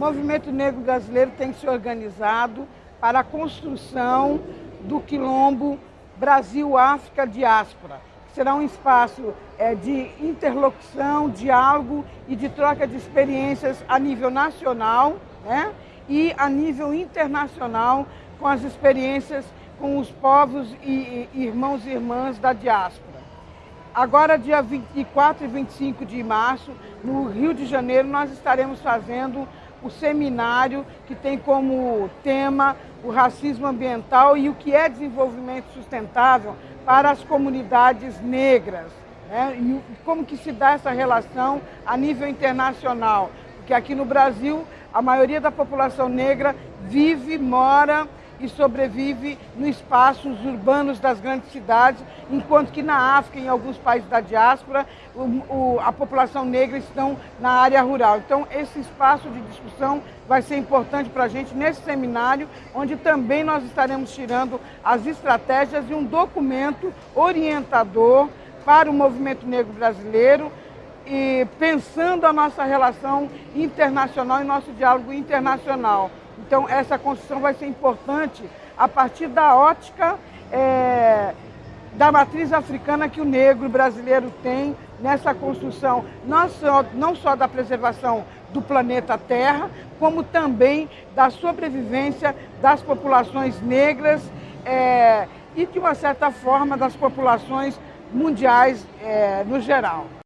movimento negro brasileiro tem se organizado para a construção do quilombo Brasil-África Diáspora, que será um espaço é, de interlocução, diálogo e de troca de experiências a nível nacional né, e a nível internacional com as experiências com os povos e, e irmãos e irmãs da diáspora. Agora, dia 24 e 25 de março, no Rio de Janeiro, nós estaremos fazendo o seminário que tem como tema o racismo ambiental e o que é desenvolvimento sustentável para as comunidades negras. Né? E como que se dá essa relação a nível internacional. Porque aqui no Brasil, a maioria da população negra vive, mora e sobrevive nos espaços urbanos das grandes cidades, enquanto que na África, em alguns países da diáspora, o, o, a população negra estão na área rural. Então, esse espaço de discussão vai ser importante para a gente nesse seminário, onde também nós estaremos tirando as estratégias e um documento orientador para o movimento negro brasileiro, e pensando a nossa relação internacional e nosso diálogo internacional. Então, essa construção vai ser importante a partir da ótica é, da matriz africana que o negro brasileiro tem nessa construção, não só, não só da preservação do planeta Terra, como também da sobrevivência das populações negras é, e, de uma certa forma, das populações mundiais é, no geral.